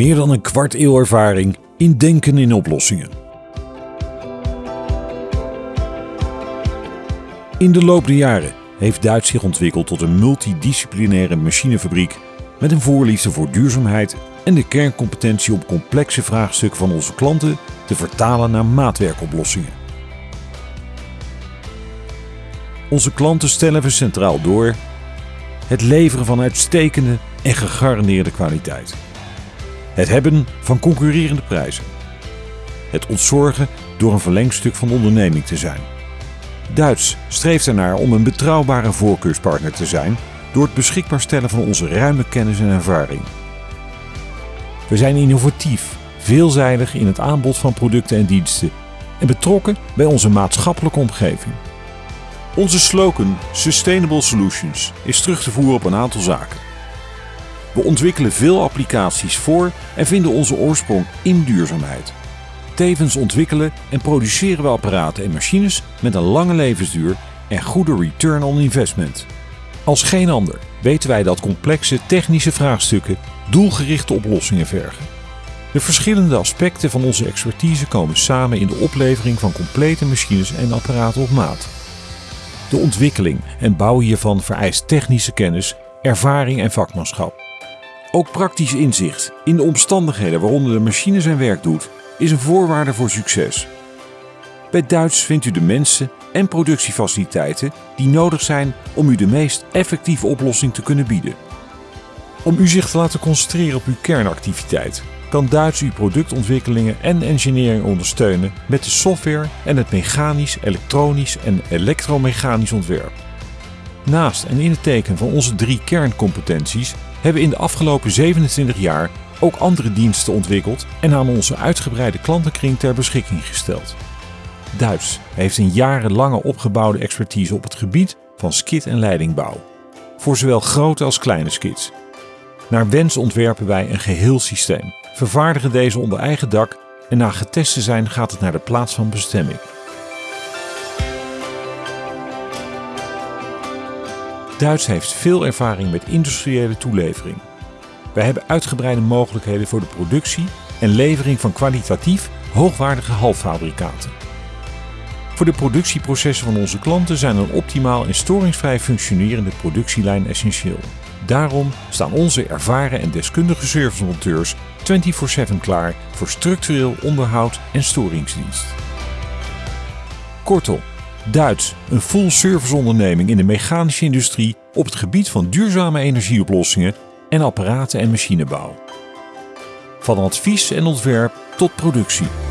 Meer dan een kwart eeuw ervaring in denken in oplossingen. In de loop der jaren heeft Duits zich ontwikkeld tot een multidisciplinaire machinefabriek met een voorliefde voor duurzaamheid en de kerncompetentie om complexe vraagstukken van onze klanten te vertalen naar maatwerkoplossingen. Onze klanten stellen we centraal door het leveren van uitstekende en gegarandeerde kwaliteit. Het hebben van concurrerende prijzen. Het ontzorgen door een verlengstuk van de onderneming te zijn. Duits streeft ernaar om een betrouwbare voorkeurspartner te zijn door het beschikbaar stellen van onze ruime kennis en ervaring. We zijn innovatief, veelzijdig in het aanbod van producten en diensten en betrokken bij onze maatschappelijke omgeving. Onze slogan Sustainable Solutions is terug te voeren op een aantal zaken. We ontwikkelen veel applicaties voor en vinden onze oorsprong in duurzaamheid. Tevens ontwikkelen en produceren we apparaten en machines met een lange levensduur en goede return on investment. Als geen ander weten wij dat complexe technische vraagstukken doelgerichte oplossingen vergen. De verschillende aspecten van onze expertise komen samen in de oplevering van complete machines en apparaten op maat. De ontwikkeling en bouw hiervan vereist technische kennis, ervaring en vakmanschap. Ook praktisch inzicht in de omstandigheden waaronder de machine zijn werk doet, is een voorwaarde voor succes. Bij Duits vindt u de mensen en productiefaciliteiten die nodig zijn om u de meest effectieve oplossing te kunnen bieden. Om u zich te laten concentreren op uw kernactiviteit, kan Duits uw productontwikkelingen en engineering ondersteunen met de software en het mechanisch, elektronisch en elektromechanisch ontwerp. Naast en in het teken van onze drie kerncompetenties hebben in de afgelopen 27 jaar ook andere diensten ontwikkeld en aan onze uitgebreide klantenkring ter beschikking gesteld. Duits heeft een jarenlange opgebouwde expertise op het gebied van skit- en leidingbouw. Voor zowel grote als kleine skits. Naar wens ontwerpen wij een geheel systeem, vervaardigen deze onder eigen dak en na getest te zijn gaat het naar de plaats van bestemming. Duits heeft veel ervaring met industriële toelevering. Wij hebben uitgebreide mogelijkheden voor de productie en levering van kwalitatief hoogwaardige halffabrikaten. Voor de productieprocessen van onze klanten zijn een optimaal en storingsvrij functionerende productielijn essentieel. Daarom staan onze ervaren en deskundige servicemonteurs 24/7 klaar voor structureel onderhoud en storingsdienst. Kortom, Duits, een full service onderneming in de mechanische industrie op het gebied van duurzame energieoplossingen en apparaten en machinebouw. Van advies en ontwerp tot productie.